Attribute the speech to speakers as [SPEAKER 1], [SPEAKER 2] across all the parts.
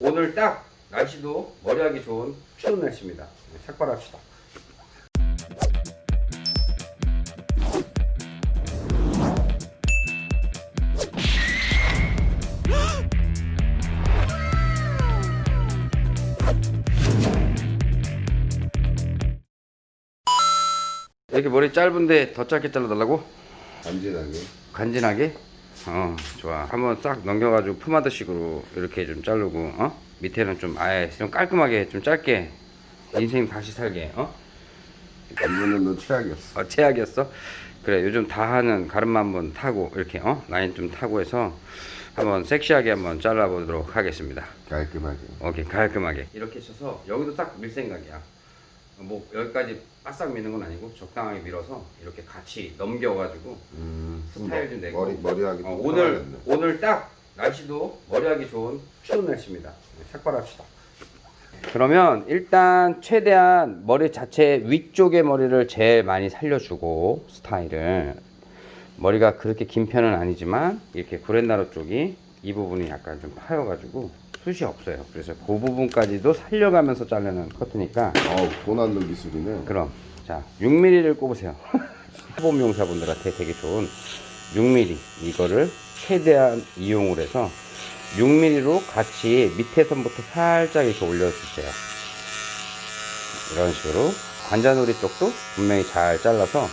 [SPEAKER 1] 오늘 딱 날씨도 머리하기 좋은 추운 날씨입니다. 네, 삭발합시다. 이렇게 머리 짧은데 더 짧게 잘라달라고?
[SPEAKER 2] 간지나게
[SPEAKER 1] 간지나게? 어 좋아 한번 싹 넘겨가지고 포마드 식으로 이렇게 좀 자르고 어? 밑에는 좀 아예 좀 깔끔하게 좀 짧게 인생 다시 살게 어?
[SPEAKER 2] 이번엔 너 최악이었어
[SPEAKER 1] 어 최악이었어? 그래 요즘 다 하는 가르마 한번 타고 이렇게 어? 라인 좀 타고 해서 한번 섹시하게 한번 잘라보도록 하겠습니다
[SPEAKER 2] 깔끔하게
[SPEAKER 1] 오케이 깔끔하게 이렇게 쳐서 여기도 딱 밀 생각이야 뭐 여기까지 바싹 미는 건 아니고 적당하게 밀어서 이렇게 같이 넘겨가지고
[SPEAKER 2] 음,
[SPEAKER 1] 스타일 좀 내고
[SPEAKER 2] 머리 머리하기
[SPEAKER 1] 어,
[SPEAKER 2] 또
[SPEAKER 1] 오늘
[SPEAKER 2] 편하겠네.
[SPEAKER 1] 오늘 딱 날씨도 머리하기 좋은 추운 날씨입니다. 네, 삭발합시다. 그러면 일단 최대한 머리 자체 위쪽의 머리를 제일 많이 살려주고 스타일을 머리가 그렇게 긴 편은 아니지만 이렇게 구렛나루 쪽이 이 부분이 약간 좀 파여가지고 숱이 없어요. 그래서 그 부분까지도 살려가면서 자르는 커트니까.
[SPEAKER 2] 어우 고난도 기술이네.
[SPEAKER 1] 그럼. 자 6mm를 꼽으세요. 초보 용사분들한테 되게 좋은 6mm 이거를 최대한 이용을 해서 6mm로 같이 밑에 선부터 살짝 이렇게 올려주세요. 이런 식으로 관자놀이 쪽도 분명히 잘 잘라서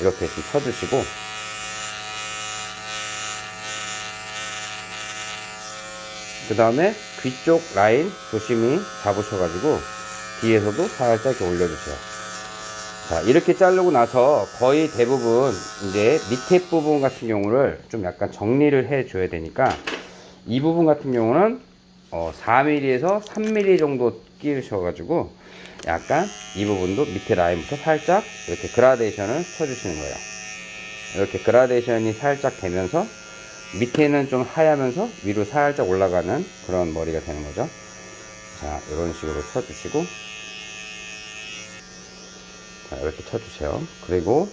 [SPEAKER 1] 이렇게 좀 쳐주시고. 그 다음에 귀쪽 라인 조심히 잡으셔가지고 뒤에서도 살짝 올려주세요. 자, 이렇게 자르고 나서 거의 대부분 이제 밑에 부분 같은 경우를 좀 약간 정리를 해 줘야 되니까 이 부분 같은 경우는 어 4mm에서 3mm 정도 끼우셔가지고 약간 이 부분도 밑에 라인부터 살짝 이렇게 그라데이션을 쳐주시는 거예요. 이렇게 그라데이션이 살짝 되면서 밑에는 좀 하얗면서 위로 살짝 올라가는 그런 머리가 되는 거죠. 자, 이런 식으로 쳐주시고 자, 이렇게 쳐주세요. 그리고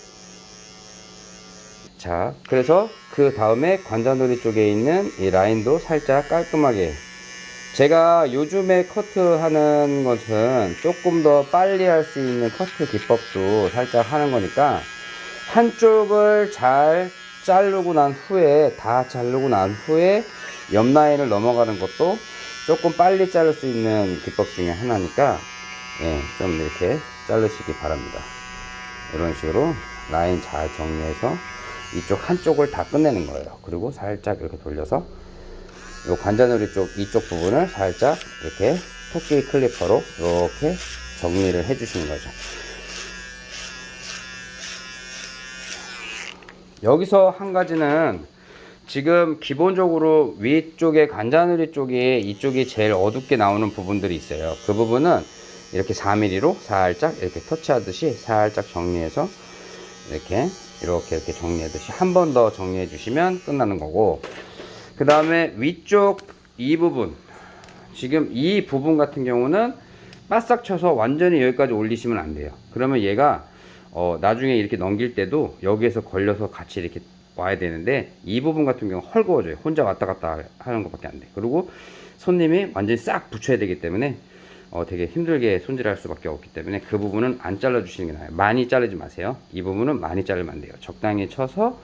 [SPEAKER 1] 자, 그래서 그 다음에 관자놀이 쪽에 있는 이 라인도 살짝 깔끔하게 제가 요즘에 커트하는 것은 조금 더 빨리 할 수 있는 커트 기법도 살짝 하는 거니까 한쪽을 잘 자르고 난 후에 다 자르고 난 후에 옆 라인을 넘어가는 것도 조금 빨리 자를 수 있는 기법 중에 하나니까 예, 좀 이렇게 자르시기 바랍니다. 이런 식으로 라인 잘 정리해서 이쪽 한쪽을 다 끝내는 거예요. 그리고 살짝 이렇게 돌려서 이 관자놀이 쪽 이쪽 부분을 살짝 이렇게 토끼 클리퍼로 이렇게 정리를 해 주시는 거죠. 여기서 한 가지는 지금 기본적으로 위쪽에 관자놀이 쪽에 이쪽이 제일 어둡게 나오는 부분들이 있어요. 그 부분은 이렇게 4mm로 살짝 이렇게 터치하듯이 살짝 정리해서 이렇게 이렇게 이렇게 정리하듯이 한 번 더 정리해 주시면 끝나는 거고 그 다음에 위쪽 이 부분 지금 이 부분 같은 경우는 바싹 쳐서 완전히 여기까지 올리시면 안 돼요. 그러면 얘가 어, 나중에 이렇게 넘길 때도 여기에서 걸려서 같이 이렇게 와야 되는데 이 부분 같은 경우 헐거워져요. 혼자 왔다 갔다 하는 것밖에 안 돼. 그리고 손님이 완전히 싹 붙여야 되기 때문에 어, 되게 힘들게 손질할 수밖에 없기 때문에 그 부분은 안 잘라 주시는 게 나아요. 많이 자르지 마세요. 이 부분은 많이 자르면 안 돼요. 적당히 쳐서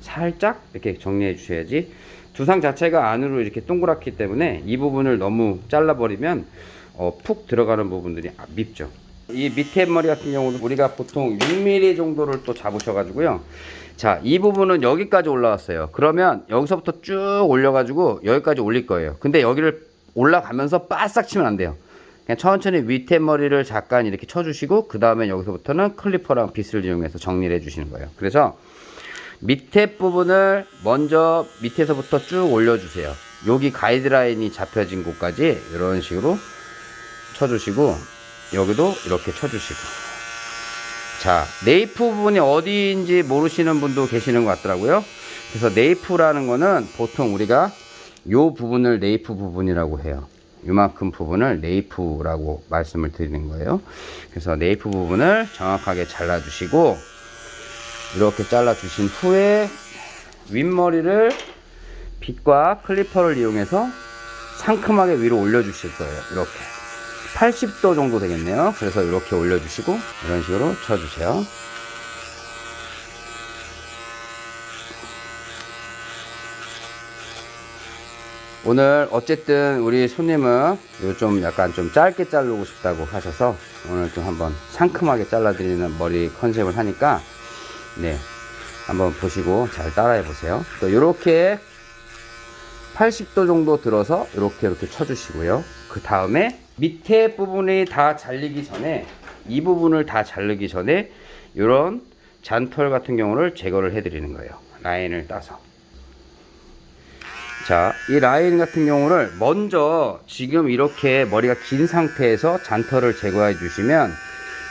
[SPEAKER 1] 살짝 이렇게 정리해 주셔야지 두상 자체가 안으로 이렇게 동그랗기 때문에 이 부분을 너무 잘라 버리면 어, 푹 들어가는 부분들이 아, 밉죠. 이 밑에 머리 같은 경우는 우리가 보통 6mm 정도를 또 잡으셔가지고요. 자, 이 부분은 여기까지 올라왔어요. 그러면 여기서부터 쭉 올려가지고 여기까지 올릴 거예요. 근데 여기를 올라가면서 바싹 치면 안 돼요. 그냥 천천히 밑에 머리를 잠깐 이렇게 쳐주시고 그 다음에 여기서부터는 클리퍼랑 빗을 이용해서 정리를 해주시는 거예요. 그래서 밑에 부분을 먼저 밑에서부터 쭉 올려주세요. 여기 가이드라인이 잡혀진 곳까지 이런 식으로 쳐주시고 여기도 이렇게 쳐주시고 자 nape 부분이 어디인지 모르시는 분도 계시는 것 같더라고요 그래서 nape라는 거는 보통 우리가 요 부분을 nape 부분이라고 해요 요만큼 부분을 nape라고 말씀을 드리는 거예요 그래서 nape 부분을 정확하게 잘라 주시고 이렇게 잘라 주신 후에 윗머리를 빗과 클리퍼를 이용해서 상큼하게 위로 올려 주실 거예요. 이렇게. 80도 정도 되겠네요. 그래서 이렇게 올려주시고 이런 식으로 쳐주세요. 오늘 어쨌든 우리 손님은 요좀 약간 좀 짧게 자르고 싶다고 하셔서 오늘 좀 한번 상큼하게 잘라드리는 머리 컨셉을 하니까 네 한번 보시고 잘 따라해 보세요 또 이렇게 80도 정도 들어서 이렇게 이렇게 쳐주시고요 그 다음에 밑에 부분이 다 잘리기 전에 이 부분을 다 자르기 전에 이런 잔털 같은 경우를 제거를 해 드리는 거예요 라인을 따서 자, 이 라인 같은 경우를 먼저 지금 이렇게 머리가 긴 상태에서 잔털을 제거해 주시면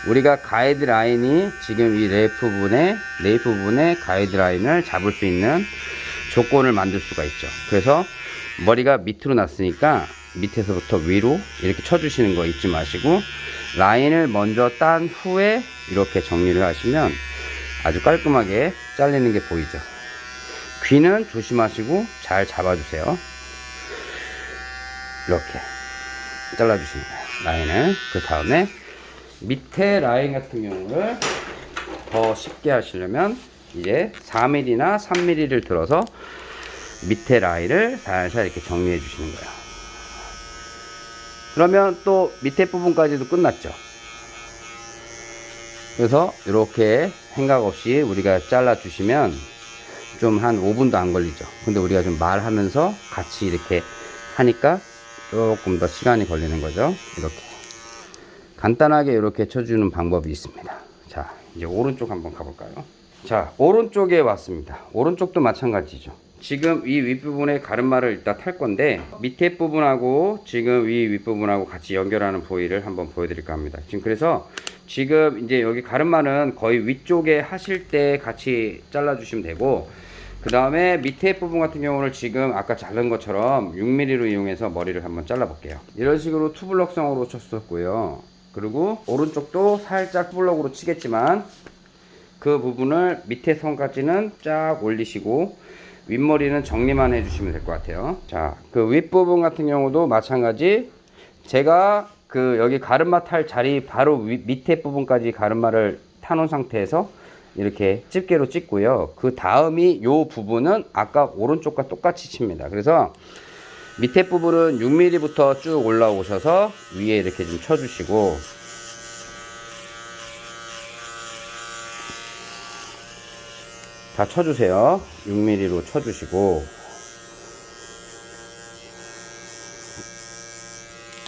[SPEAKER 1] 우리가 가이드 라인이 지금 이 nape 부분에 nape 부분에 가이드 라인을 잡을 수 있는 조건을 만들 수가 있죠. 그래서 머리가 밑으로 났으니까 밑에서부터 위로 이렇게 쳐주시는 거 잊지 마시고 라인을 먼저 딴 후에 이렇게 정리를 하시면 아주 깔끔하게 잘리는 게 보이죠. 귀는 조심하시고 잘 잡아주세요. 이렇게 잘라주시면 돼요. 라인을. 그 다음에 밑에 라인 같은 경우를 더 쉽게 하시려면 이제 4mm나 3mm를 들어서 밑에 라인을 살살 이렇게 정리해 주시는 거예요. 그러면 또 밑에 부분까지도 끝났죠. 그래서 이렇게 생각 없이 우리가 잘라 주시면 좀 한 5분도 안 걸리죠. 근데 우리가 좀 말하면서 같이 이렇게 하니까 조금 더 시간이 걸리는 거죠. 이렇게. 간단하게 이렇게 쳐주는 방법이 있습니다. 자, 이제 오른쪽 한번 가볼까요? 자, 오른쪽에 왔습니다. 오른쪽도 마찬가지죠. 지금 이 윗부분에 가르마를 일단 탈 건데 밑에 부분하고 지금 위 윗부분하고 같이 연결하는 부위를 한번 보여드릴까 합니다. 지금 그래서 지금 이제 여기 가르마는 거의 위쪽에 하실 때 같이 잘라 주시면 되고 그 다음에 밑에 부분 같은 경우는 지금 아까 자른 것처럼 6mm로 이용해서 머리를 한번 잘라 볼게요 이런 식으로 투블럭성으로 쳤었고요 그리고 오른쪽도 살짝 투블럭으로 치겠지만 그 부분을 밑에 선까지는 쫙 올리시고 윗머리는 정리만 해주시면 될 것 같아요 자 그 윗부분 같은 경우도 마찬가지 제가 그 여기 가르마 탈 자리 바로 위, 밑에 부분까지 가르마를 타놓은 상태에서 이렇게 집게로 찍고요. 그 다음이 요 부분은 아까 오른쪽과 똑같이 칩니다. 그래서 밑에 부분은 6mm부터 쭉 올라오셔서 위에 이렇게 좀 쳐주시고 다 쳐주세요. 6mm로 쳐주시고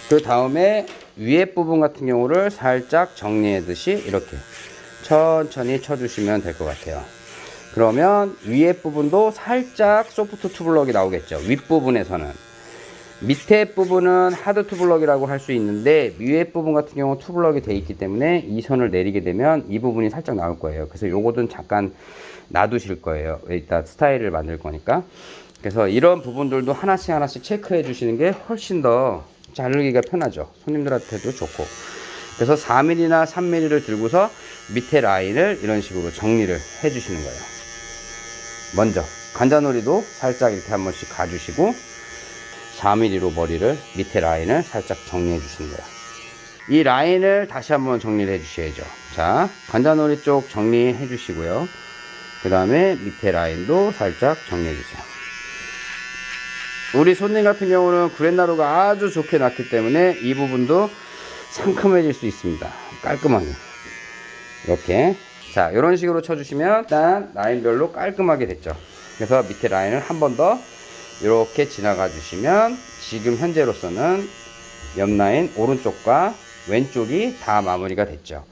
[SPEAKER 1] 그 다음에 위에 부분 같은 경우를 살짝 정리하듯이 이렇게 천천히 쳐주시면 될 것 같아요. 그러면 위에 부분도 살짝 soft two block이 나오겠죠. 윗부분에서는. 밑에 부분은 hard two block이라고 할 수 있는데 위에 부분 같은 경우 two block이 돼 있기 때문에 이 선을 내리게 되면 이 부분이 살짝 나올 거예요. 그래서 요거는 잠깐 놔두실 거예요. 이따 스타일을 만들 거니까. 그래서 이런 부분들도 하나씩 하나씩 체크해 주시는 게 훨씬 더 자르기가 편하죠. 손님들한테도 좋고. 그래서 4mm나 3mm를 들고서 밑에 라인을 이런 식으로 정리를 해 주시는 거예요. 먼저 관자놀이도 살짝 이렇게 한 번씩 가주시고 4mm로 머리를 밑에 라인을 살짝 정리해 주시는 거예요. 이 라인을 다시 한번 정리를 해 주셔야죠. 자, 관자놀이 쪽 정리해 주시고요. 그 다음에 밑에 라인도 살짝 정리해 주세요. 우리 손님 같은 경우는 구렛나루가 아주 좋게 났기 때문에 이 부분도 상큼해질 수 있습니다. 깔끔하게. 이렇게. 자, 이런 식으로 쳐주시면 일단 라인별로 깔끔하게 됐죠. 그래서 밑에 라인을 한 번 더 이렇게 지나가 주시면 지금 현재로서는 옆 라인 오른쪽과 왼쪽이 다 마무리가 됐죠.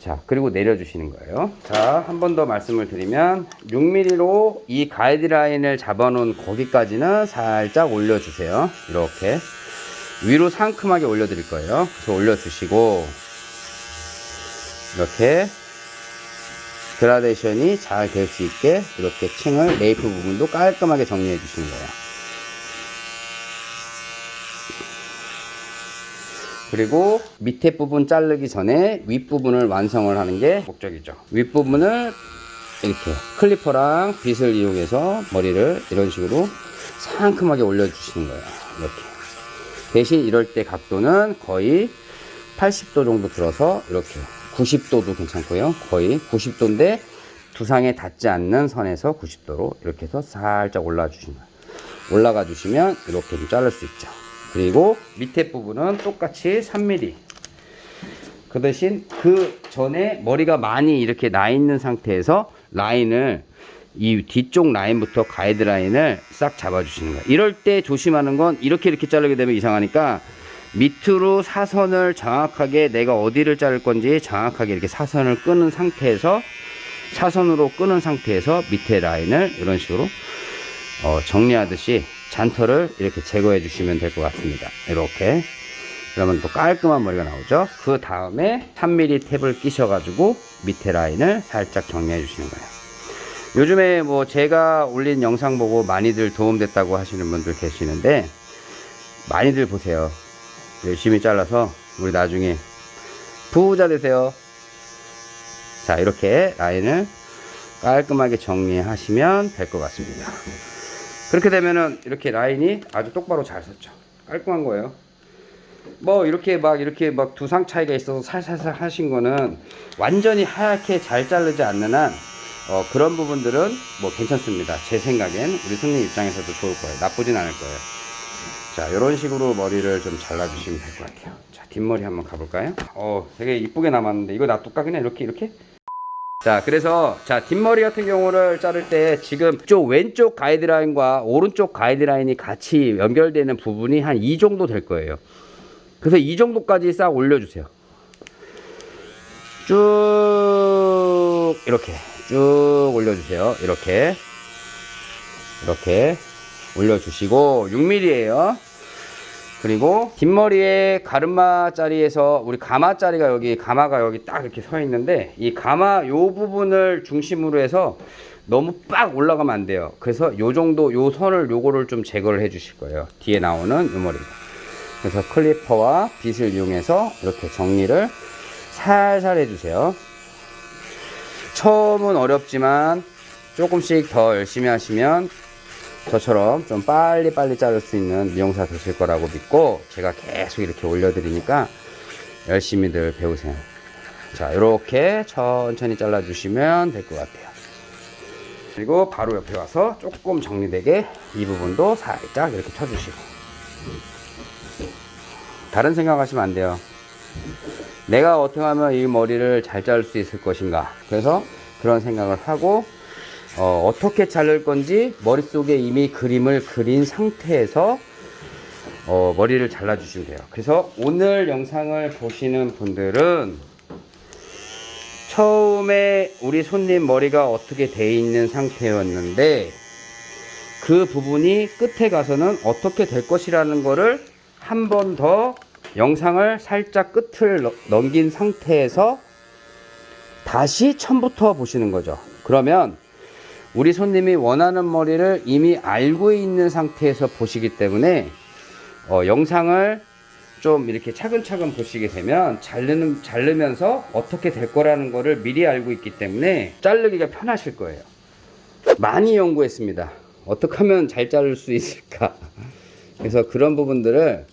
[SPEAKER 1] 자, 그리고 내려 주시는 거예요. 자, 한 번 더 말씀을 드리면 6mm로 이 가이드라인을 잡아 놓은 거기까지는 살짝 올려 주세요. 이렇게. 위로 상큼하게 올려 드릴 거예요. 그래서 올려 주시고 이렇게 그라데이션이 잘 될 수 있게 이렇게 층을 nape 부분도 깔끔하게 정리해 주시는 거예요. 그리고 밑에 부분 자르기 전에 윗부분을 완성을 하는 게 목적이죠. 윗부분을 이렇게 clipper랑 빗을 이용해서 머리를 이런 식으로 상큼하게 올려주시는 거예요. 이렇게. 대신 이럴 때 각도는 거의 80도 정도 들어서 이렇게 90도도 괜찮고요. 거의 90도인데 두상에 닿지 않는 선에서 90도로 이렇게 해서 살짝 올라 주시면 올라가 주시면 이렇게 좀 자를 수 있죠. 그리고 밑에 부분은 똑같이 3mm 그 대신 그 전에 머리가 많이 이렇게 나 있는 상태에서 라인을 이 뒤쪽 라인부터 가이드 라인을 싹 잡아주시는 거예요. 이럴 때 조심하는 건 이렇게 이렇게 자르게 되면 이상하니까 밑으로 사선을 정확하게 내가 어디를 자를 건지 정확하게 이렇게 사선을 끄는 상태에서 사선으로 끄는 상태에서 밑에 라인을 이런 식으로 어, 정리하듯이 잔털을 이렇게 제거해 주시면 될 것 같습니다. 이렇게 그러면 또 깔끔한 머리가 나오죠. 그 다음에 3mm 탭을 끼셔 가지고 밑에 라인을 살짝 정리해 주시는 거예요. 요즘에 뭐 제가 올린 영상 보고 많이들 도움됐다고 하시는 분들 계시는데 많이들 보세요. 열심히 잘라서 우리 나중에 부자 되세요. 자 이렇게 라인을 깔끔하게 정리하시면 될 것 같습니다. 그렇게 되면은 이렇게 라인이 아주 똑바로 잘 섰죠. 깔끔한 거예요. 뭐 이렇게 막 이렇게 막 두상 차이가 있어서 살살살 하신 거는 완전히 하얗게 잘 자르지 않는 한 어, 그런 부분들은 뭐 괜찮습니다. 제 생각엔 우리 손님 입장에서도 좋을 거예요. 나쁘진 않을 거예요. 자, 이런 식으로 머리를 좀 잘라주시면 될 것 같아요. 자, 뒷머리 한번 가볼까요? 어, 되게 이쁘게 남았는데 이거 놔둘까 그냥 이렇게 이렇게? 자, 그래서 자 뒷머리 같은 경우를 자를 때 지금 쪽 왼쪽 가이드라인과 오른쪽 가이드라인이 같이 연결되는 부분이 한 이 정도 될 거예요. 그래서 이 정도까지 싹 올려주세요. 쭉 이렇게 쭉 올려주세요. 이렇게 이렇게 올려주시고 6mm예요. 그리고 뒷머리에 가르마 자리에서 우리 가마 자리가 여기 가마가 여기 딱 이렇게 서 있는데 이 가마 요 부분을 중심으로 해서 너무 빡 올라가면 안 돼요. 그래서 요 정도 요 선을 요거를 좀 제거를 해 주실 거예요. 뒤에 나오는 요 머리입니다. 그래서 클리퍼와 빗을 이용해서 이렇게 정리를 살살 해주세요. 처음은 어렵지만 조금씩 더 열심히 하시면 저처럼 좀 빨리빨리 자를 수 있는 미용사 되실 거라고 믿고 제가 계속 이렇게 올려드리니까 열심히들 배우세요. 자, 이렇게 천천히 잘라 주시면 될 것 같아요. 그리고 바로 옆에 와서 조금 정리되게 이 부분도 살짝 이렇게 쳐주시고 다른 생각하시면 안 돼요. 내가 어떻게 하면 이 머리를 잘 자를 수 있을 것인가. 그래서 그런 생각을 하고 어, 떻게 자를 건지 머릿속에 이미 그림을 그린 상태에서 어, 머리를 잘라 주시면 돼요. 그래서 오늘 영상을 보시는 분들은 처음에 우리 손님 머리가 어떻게 돼 있는 상태였는데 그 부분이 끝에 가서는 어떻게 될 것이라는 거를 한 번 더 영상을 살짝 끝을 넘- 넘긴 상태에서 다시 처음부터 보시는 거죠. 그러면 우리 손님이 원하는 머리를 이미 알고 있는 상태에서 보시기 때문에 어, 영상을 좀 이렇게 차근차근 보시게 되면 자르는, 자르면서 어떻게 될 거라는 거를 미리 알고 있기 때문에 자르기가 편하실 거예요. 많이 연구했습니다. 어떻게 하면 잘 자를 수 있을까? 그래서 그런 부분들을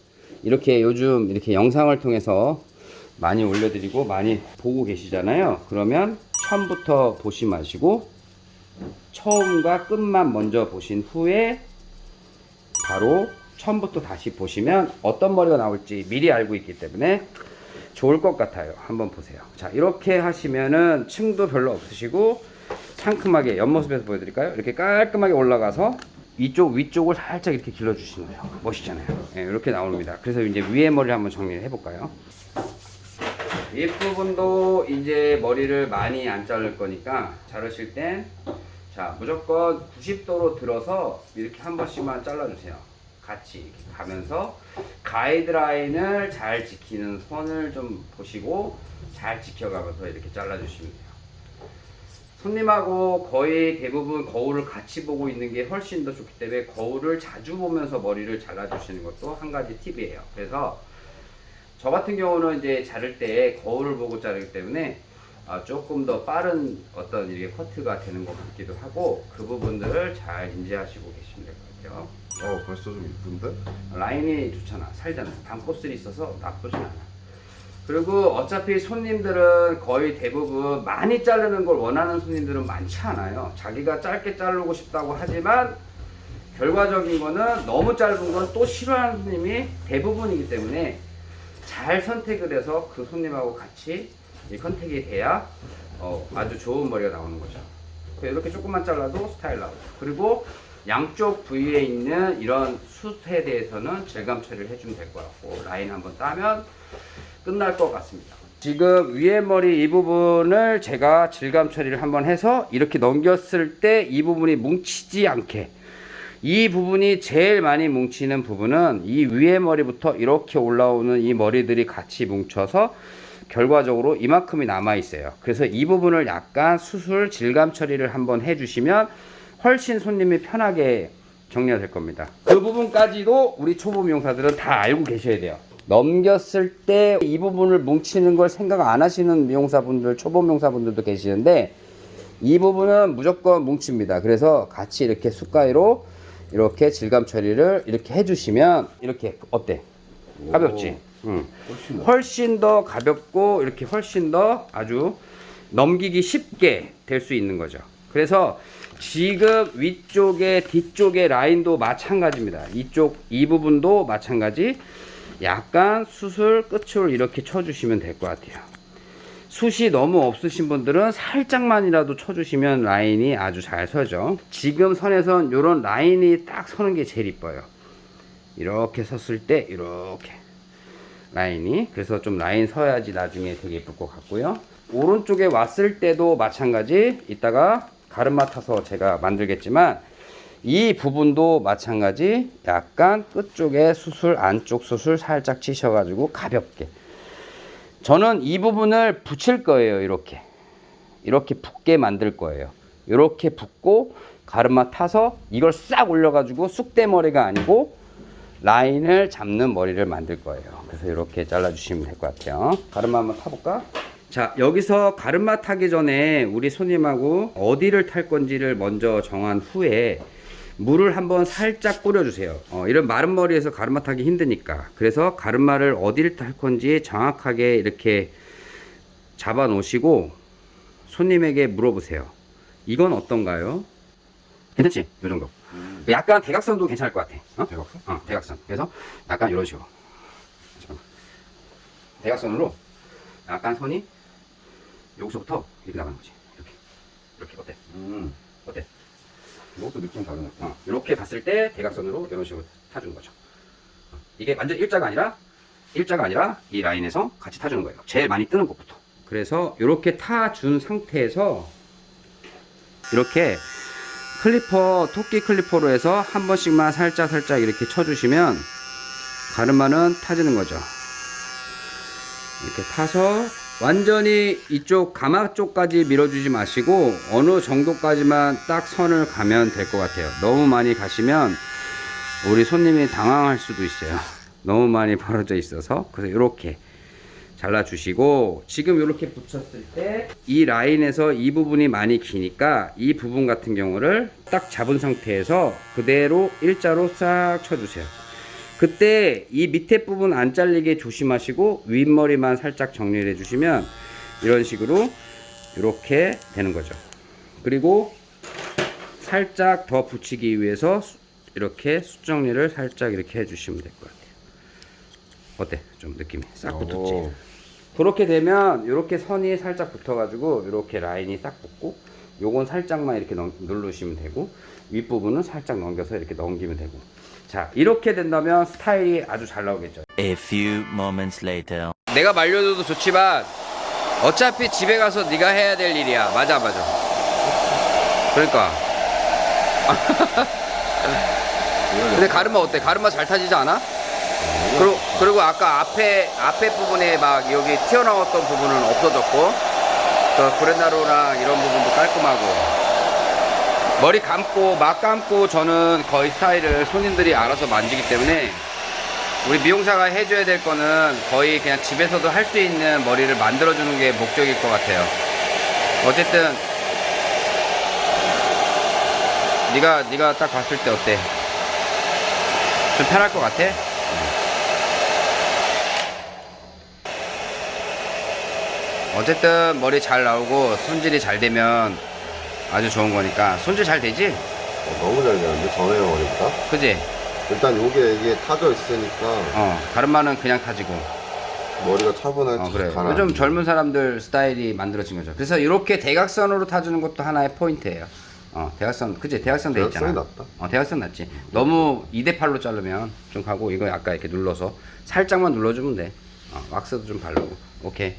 [SPEAKER 1] 이렇게 요즘 이렇게 영상을 통해서 많이 올려드리고 많이 보고 계시잖아요. 그러면 처음부터 보시 마시고 처음과 끝만 먼저 보신 후에 바로 처음부터 다시 보시면 어떤 머리가 나올지 미리 알고 있기 때문에 좋을 것 같아요. 한번 보세요. 자, 이렇게 하시면은 층도 별로 없으시고 상큼하게 옆모습에서 보여드릴까요? 이렇게 깔끔하게 올라가서 이쪽 위쪽을 살짝 이렇게 길러주시는 거예요. 멋있잖아요. 예, 이렇게 나옵니다. 그래서 이제 위에 머리를 한번 정리를 해볼까요? 윗부분도 이제 머리를 많이 안 자를 거니까 자르실 땐 자, 무조건 90도로 들어서 이렇게 한 번씩만 잘라주세요. 같이 이렇게 가면서 가이드라인을 잘 지키는 선을 좀 보시고 잘 지켜가면서 이렇게 잘라주시면 돼요. 손님하고 거의 대부분 거울을 같이 보고 있는 게 훨씬 더 좋기 때문에 거울을 자주 보면서 머리를 잘라주시는 것도 한 가지 팁이에요. 그래서 저 같은 경우는 이제 자를 때 거울을 보고 자르기 때문에 아, 조금 더 빠른 어떤 이게 커트가 되는 것 같기도 하고 그 부분들을 잘 인지하시고 계시면 될 것 같아요.
[SPEAKER 2] 어 벌써 좀 이쁜데?
[SPEAKER 1] 라인이 좋잖아. 살잖아. 반코스리 있어서 나쁘진 않아. 그리고 어차피 손님들은 거의 대부분 많이 자르는 걸 원하는 손님들은 많지 않아요. 자기가 짧게 자르고 싶다고 하지만 결과적인 거는 너무 짧은 건 또 싫어하는 손님이 대부분이기 때문에 잘 선택을 해서 그 손님하고 같이 이 컨택이 돼야 어, 아주 좋은 머리가 나오는 거죠. 이렇게 조금만 잘라도 스타일 나오고 그리고 양쪽 부위에 있는 이런 숱에 대해서는 질감 처리를 해주면 될 것 같고 라인 한번 따면 끝날 것 같습니다. 지금 위에 머리 이 부분을 제가 질감 처리를 한번 해서 이렇게 넘겼을 때 이 부분이 뭉치지 않게 이 부분이 제일 많이 뭉치는 부분은 이 위에 머리부터 이렇게 올라오는 이 머리들이 같이 뭉쳐서 결과적으로 이만큼이 남아 있어요. 그래서 이 부분을 약간 수술 질감 처리를 한번 해주시면 훨씬 손님이 편하게 정리가 될 겁니다. 그 부분까지도 우리 초보 미용사들은 다 알고 계셔야 돼요. 넘겼을 때 이 부분을 뭉치는 걸 생각 안 하시는 미용사분들, 초보 미용사분들도 계시는데 이 부분은 무조건 뭉칩니다. 그래서 같이 이렇게 숟가위로 이렇게 질감 처리를 이렇게 해주시면 이렇게 어때? 가볍지? 응.
[SPEAKER 2] 훨씬 나.
[SPEAKER 1] 훨씬 더 가볍고 이렇게 훨씬 더 아주 넘기기 쉽게 될 수 있는 거죠. 그래서 지금 위쪽에 뒤쪽에 라인도 마찬가지입니다. 이쪽 이 부분도 마찬가지. 약간 수술 끝을 이렇게 쳐주시면 될 것 같아요. 숱이 너무 없으신 분들은 살짝만이라도 쳐주시면 라인이 아주 잘 서죠. 지금 선에선 이런 라인이 딱 서는 게 제일 이뻐요. 이렇게 섰을 때 이렇게 라인이. 그래서 좀 라인 서야지 나중에 되게 예쁠 것 같고요. 오른쪽에 왔을 때도 마찬가지. 이따가 가르마 타서 제가 만들겠지만 이 부분도 마찬가지. 약간 끝쪽에 수술 안쪽 수술 살짝 치셔 가지고 가볍게 저는 이 부분을 붙일 거예요 이렇게 이렇게 붙게 만들 거예요 이렇게 붙고 가르마 타서 이걸 싹 올려 가지고 쑥대머리가 아니고 라인을 잡는 머리를 만들 거예요. 그래서 이렇게 잘라 주시면 될 것 같아요. 가르마 한번 타볼까? 자, 여기서 가르마 타기 전에 우리 손님하고 어디를 탈 건지를 먼저 정한 후에 물을 한번 살짝 뿌려주세요. 어, 이런 마른 머리에서 가르마 타기 힘드니까. 그래서 가르마를 어디를 탈 건지 정확하게 이렇게 잡아 놓으시고 손님에게 물어보세요. 이건 어떤가요? 괜찮지? 이 정도. 약간 대각선도 괜찮을 것 같아. 어?
[SPEAKER 2] 대각선?
[SPEAKER 1] 어, 대각선. 그래서 약간 이런 식으로. 잠깐만. 대각선으로 약간 선이 여기서부터 이렇게 나가는 거지. 이렇게. 이렇게 어때?
[SPEAKER 2] 음.
[SPEAKER 1] 어때?
[SPEAKER 2] 이것도 느낌 다르네.
[SPEAKER 1] 어, 이렇게 봤을 때 대각선으로 이런 식으로 타주는 거죠. 어, 이게 완전 일자가 아니라 일자가 아니라 이 라인에서 같이 타주는 거예요. 제일 많이 뜨는 곳부터. 그래서 이렇게 타준 상태에서 이렇게 clipper 토끼 clipper로 해서 한 번씩만 살짝 살짝 이렇게 쳐주시면 가르마는 타지는 거죠. 이렇게 타서 완전히 이쪽 가마 쪽까지 밀어주지 마시고 어느 정도까지만 딱 선을 가면 될 것 같아요. 너무 많이 가시면 우리 손님이 당황할 수도 있어요. 너무 많이 벌어져 있어서 그래서 이렇게 잘라 주시고 지금 이렇게 붙였을 때 이 라인에서 이 부분이 많이 기니까 이 부분 같은 경우를 딱 잡은 상태에서 그대로 일자로 싹 쳐주세요. 그때 이 밑에 부분 안 잘리게 조심하시고 윗머리만 살짝 정리를 해주시면 이런 식으로 이렇게 되는 거죠. 그리고 살짝 더 붙이기 위해서 수- 이렇게 숫정리를 살짝 이렇게 해주시면 될 것 같아요. 어때? 좀 느낌이 싹 붙었지?
[SPEAKER 2] 오.
[SPEAKER 1] 그렇게 되면 이렇게 선이 살짝 붙어가지고 이렇게 라인이 딱 붙고 요건 살짝만 이렇게 넘- 누르시면 되고 윗부분은 살짝 넘겨서 이렇게 넘기면 되고 자 이렇게 된다면 스타일이 아주 잘 나오겠죠
[SPEAKER 3] A few moments later.
[SPEAKER 1] 내가 말려줘도 좋지만 어차피 집에 가서 네가 해야 될 일이야 맞아 맞아 그러니까 근데 가르마 어때? 가르마 잘 타지지 않아? 그리고, 그리고 아까 앞에 앞에 부분에 막 여기 튀어나왔던 부분은 없어졌고 또 브레나루랑 이런 부분도 깔끔하고 머리 감고 막 감고 저는 거의 스타일을 손님들이 알아서 만지기 때문에 우리 미용사가 해줘야 될 거는 거의 그냥 집에서도 할 수 있는 머리를 만들어주는 게 목적일 것 같아요. 어쨌든 네가 네가 딱 봤을 때 어때? 좀 편할 것 같아? 어쨌든 머리 잘 나오고 손질이 잘 되면 아주 좋은 거니까 손질 잘 되지?
[SPEAKER 2] 어, 너무 잘 되는데? 전에 머리보다.
[SPEAKER 1] 그지?
[SPEAKER 2] 일단 요게 이게 타져 있으니까.
[SPEAKER 1] 어 가르마는 그냥 타지고.
[SPEAKER 2] 머리가 차분하게
[SPEAKER 1] 어 그래.
[SPEAKER 2] 가라.
[SPEAKER 1] 요즘 젊은 사람들 스타일이 만들어진 거죠. 그래서 이렇게 대각선으로 타주는 것도 하나의 포인트예요. 어 대각선 그지? 대각선 돼 있잖아.
[SPEAKER 2] 낫다.
[SPEAKER 1] 어 대각선 낫지. 너무 2대8로 자르면 좀 가고 이거 아까 이렇게 눌러서 살짝만 눌러주면 돼. 어, 왁스도 좀 바르고. 오케이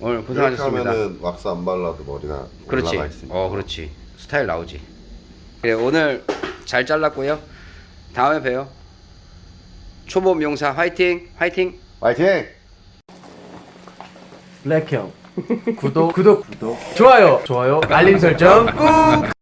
[SPEAKER 1] 오늘 고생하셨습니다.
[SPEAKER 2] 하면은 왁스 안 발라도 머리가
[SPEAKER 1] 그렇지.
[SPEAKER 2] 올라가 있으니까.
[SPEAKER 1] 어 그렇지. 스타일 나오지. 그래 오늘 잘 잘랐고요. 다음에 봬요. 초보 미용사 화이팅 화이팅.
[SPEAKER 2] 화이팅!
[SPEAKER 4] 블랙형. 구독 구독. 구독. 좋아요. 좋아요. 알림 설정 꾹